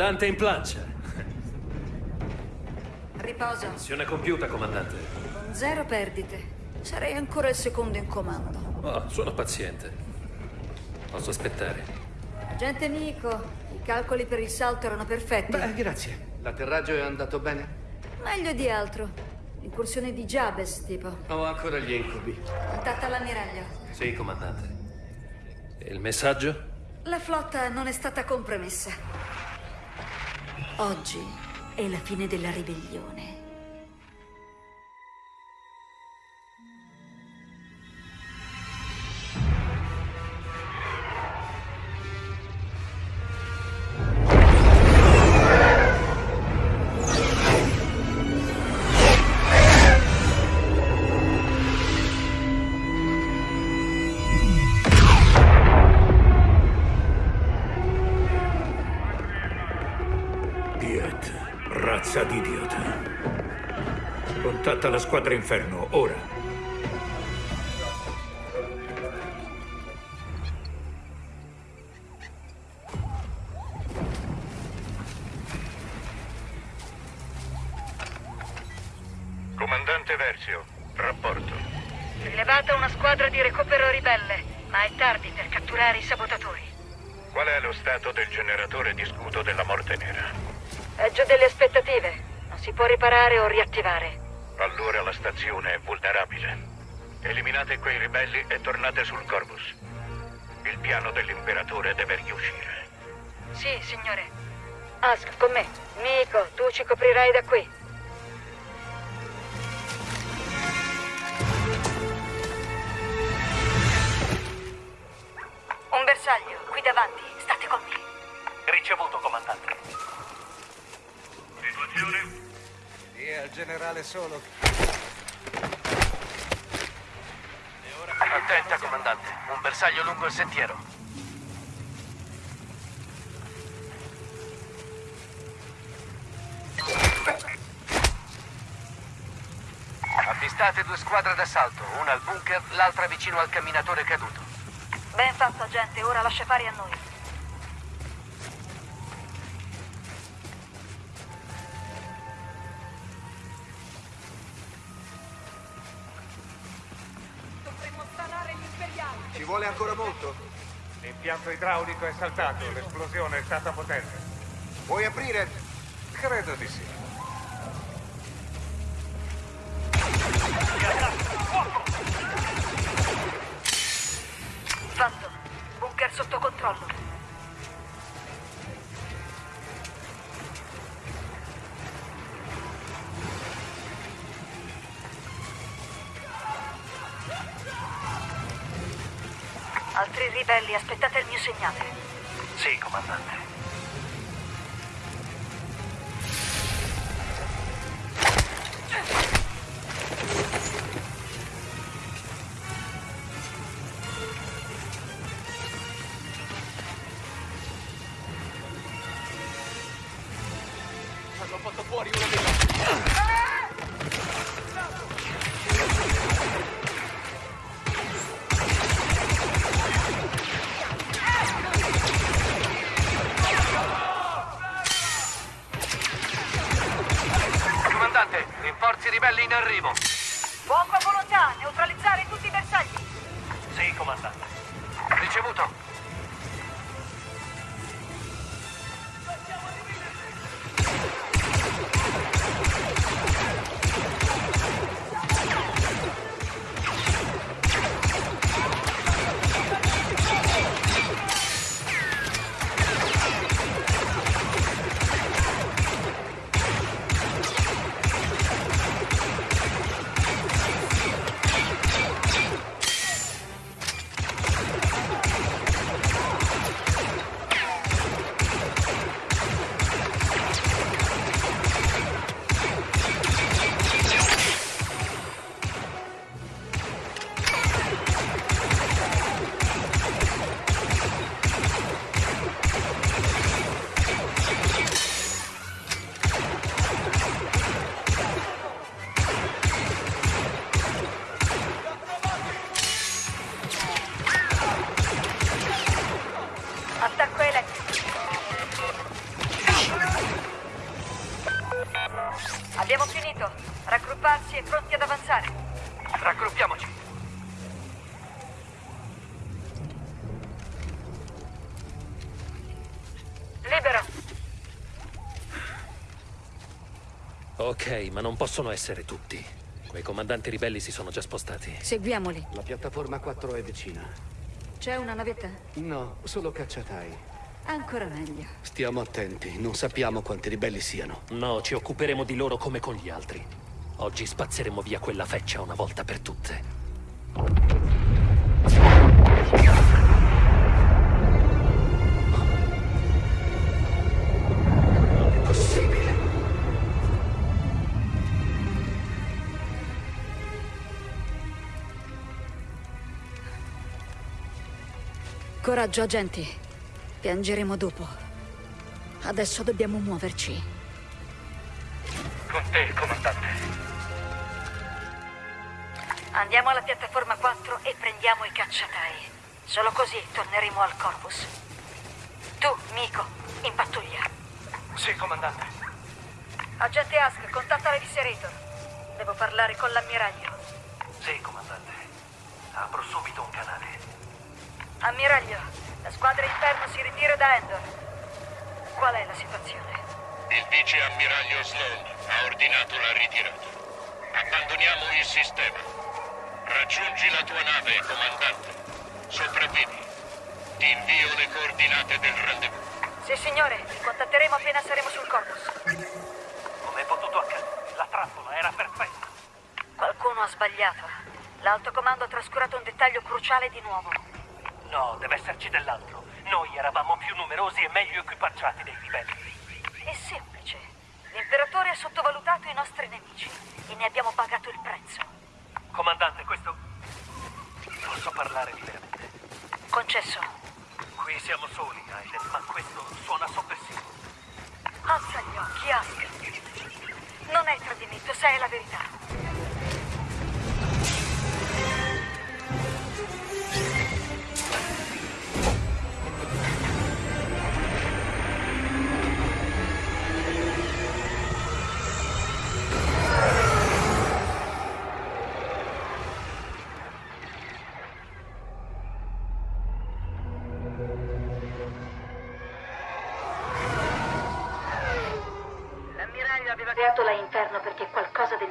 Comandante in plancia. Riposo. Missione compiuta, comandante. Con zero perdite. Sarei ancora il secondo in comando. Oh, sono paziente. Posso aspettare. Agente Nico, i calcoli per il salto erano perfetti. Beh, grazie. L'atterraggio è andato bene? Meglio di altro. Incursione di Jabez, tipo. Ho ancora gli incubi. Contatta l'ammiraglio. Sì, comandante. E il messaggio? La flotta non è stata compromessa. Oggi è la fine della ribellione. Contatta la squadra Inferno, ora. Comandante Versio, rapporto. Rilevata una squadra di recupero ribelle, ma è tardi per catturare i sabotatori. Qual è lo stato del generatore di scudo della morte nera? Peggio delle aspettative. Non si può riparare o riattivare. Allora la stazione è vulnerabile. Eliminate quei ribelli e tornate sul Corvus. Il piano dell'imperatore deve riuscire. Sì, signore. Ask, con me. Nico, tu ci coprirai da qui. Un bersaglio, qui davanti. State con me. Ricevuto, comandante. Situazione? Sì, al generale solo. Attenta, comandante. Un bersaglio lungo il sentiero. Avvistate due squadre d'assalto, una al bunker, l'altra vicino al camminatore caduto. Ben fatto, gente. Ora lascia fare a noi. Ci vuole ancora molto? L'impianto idraulico è saltato, l'esplosione è stata potente. Vuoi aprire? Credo di sì. Fatto. Bunker sotto controllo. Altri ribelli, aspettate il mio segnale. Sì, comandante. Hanno fatto fuori uno dei... Ok, ma non possono essere tutti. Quei comandanti ribelli si sono già spostati. Seguiamoli. La piattaforma 4 è vicina. C'è una navetta? No, solo cacciatai. Ancora meglio. Stiamo attenti, non sappiamo quanti ribelli siano. No, ci occuperemo di loro come con gli altri. Oggi spazzeremo via quella feccia una volta per tutte. Coraggio, agenti. Piangeremo dopo. Adesso dobbiamo muoverci. Con te, comandante. Andiamo alla piattaforma 4 e prendiamo i cacciatai. Solo così torneremo al Corvus. Tu, Miko, in pattuglia. Sì, comandante. Agente Ask, contatta l'Eviscerator. Devo parlare con l'ammiraglio. Sì, comandante. Apro subito un canale. Ammiraglio, la squadra Inferno si ritira da Endor. Qual è la situazione? Il vice ammiraglio Sloan ha ordinato la ritirata. Abbandoniamo il sistema. Raggiungi la tua nave, comandante. Sopravvivi. Ti invio le coordinate del rendezvous. Sì, signore, vi contatteremo appena saremo sul Corvus. Come è potuto accadere? La trappola era perfetta. Qualcuno ha sbagliato. L'alto comando ha trascurato un dettaglio cruciale di nuovo. No, deve esserci dell'altro. Noi eravamo più numerosi e meglio equipaggiati dei ribelli. È semplice. L'imperatore ha sottovalutato i nostri nemici e ne abbiamo pagato il prezzo. Comandante, questo... Posso parlare liberamente? Concesso. Qui siamo soli, Aiden, ma questo suona soppressivo. Alza gli occhi, Ask. Non è tradimento, sai la verità.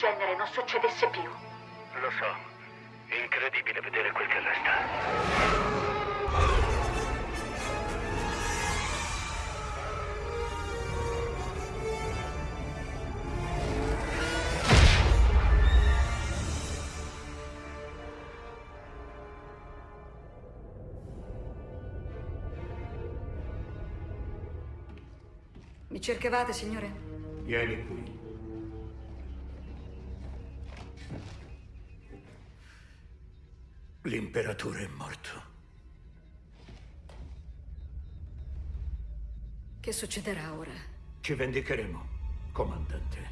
Genere non succedesse più. Lo so. È incredibile vedere quel che resta. Mi cercavate, signore? Vieni qui. L'imperatore è morto. Che succederà ora? Ci vendicheremo, comandante.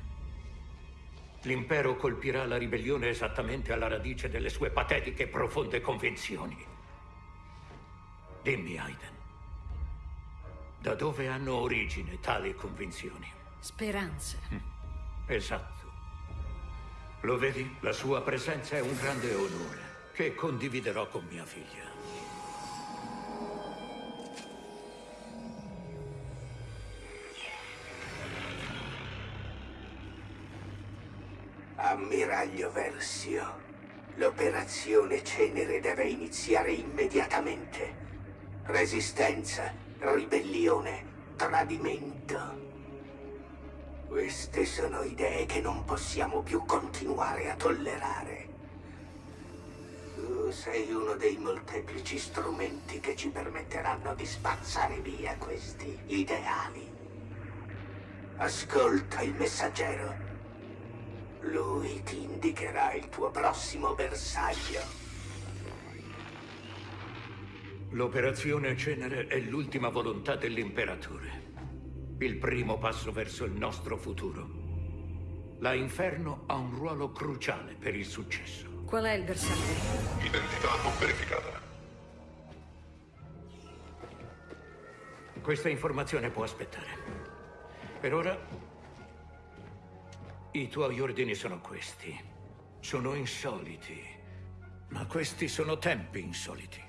L'impero colpirà la ribellione esattamente alla radice delle sue patetiche e profonde convinzioni. Dimmi, Aiden, da dove hanno origine tali convinzioni? Speranza. Esatto. Lo vedi? La sua presenza è un grande onore che condividerò con mia figlia. Ammiraglio Versio, l'operazione Cenere deve iniziare immediatamente. Resistenza, ribellione, tradimento. Queste sono idee che non possiamo più continuare a tollerare. Sei uno dei molteplici strumenti che ci permetteranno di spazzare via questi ideali. Ascolta il messaggero. Lui ti indicherà il tuo prossimo bersaglio. L'operazione Cenere è l'ultima volontà dell'imperatore. Il primo passo verso il nostro futuro. La Inferno ha un ruolo cruciale per il successo. Qual è il bersaglio? Identità non verificata. Questa informazione può aspettare. Per ora, i tuoi ordini sono questi. sono insoliti. Ma questi sono tempi insoliti.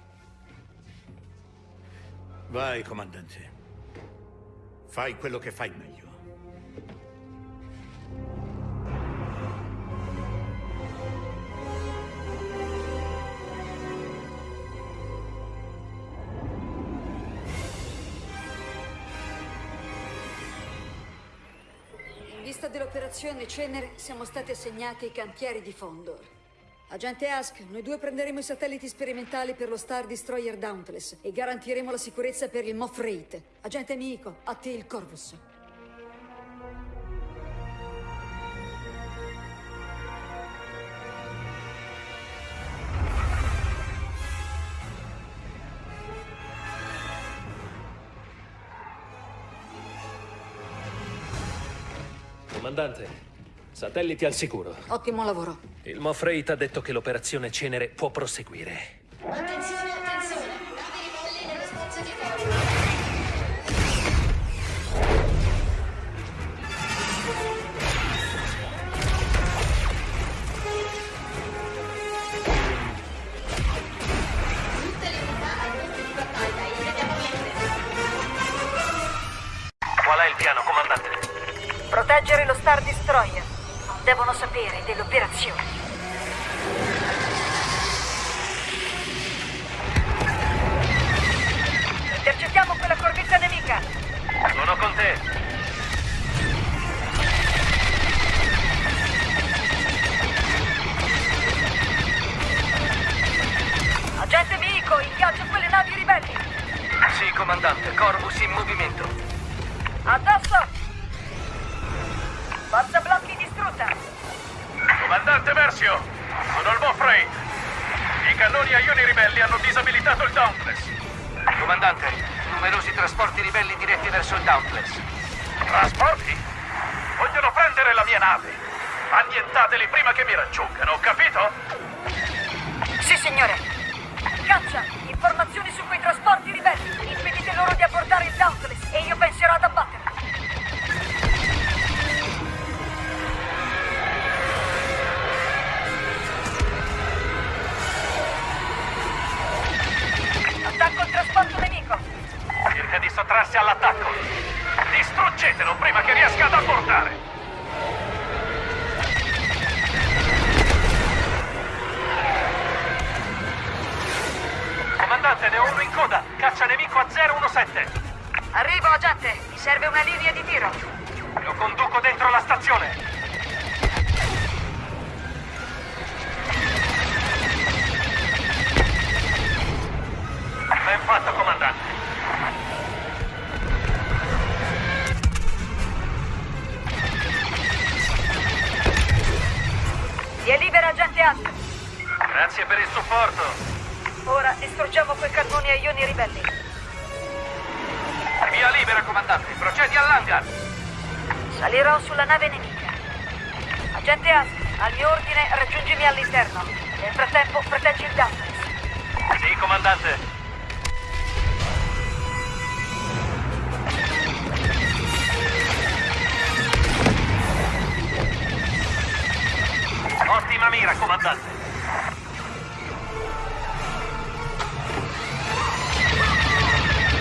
Vai, comandante. Fai quello che fai meglio. Vista dell'operazione Cenere siamo stati assegnati ai cantieri di Fondor. Agente Ask, noi due prenderemo i satelliti sperimentali per lo Star Destroyer Dauntless e garantiremo la sicurezza per il Moff Rate. Agente Miko, a te il Corvus. Comandante, satelliti al sicuro. Ottimo lavoro. Il Moff Rate ha detto che l'operazione Cenere può proseguire. Attenzione! Agente Miko, ingaggia quelle navi ribelli. Sì, comandante. Corvus in movimento. Addosso! Forza blocchi distrutta. Comandante Versio, sono il Raid. I cannoni a ioni ribelli hanno disabilitato il Dauntless. Comandante, numerosi trasporti ribelli diretti verso il Dauntless. Trasporti? Vogliono prendere la mia nave. Annientateli prima che mi raggiungano, capito? Sì, signore. Caccia! Informazioni su quei trasporti ribelli. Impedite loro di abbordare il Dauntless e io penserò ad abbatterli. Sottrarsi all'attacco. Distruggetelo prima che riesca ad abbordare. Comandante, ne ho uno in coda. Caccia nemico a 017. Arrivo, agente. Mi serve una linea di tiro. Lo conduco dentro la stazione. Salirò sulla nave nemica. Agente Ask, al mio ordine raggiungimi all'interno. Nel frattempo proteggi il Dauntless. Sì, comandante. Ottima mira, comandante.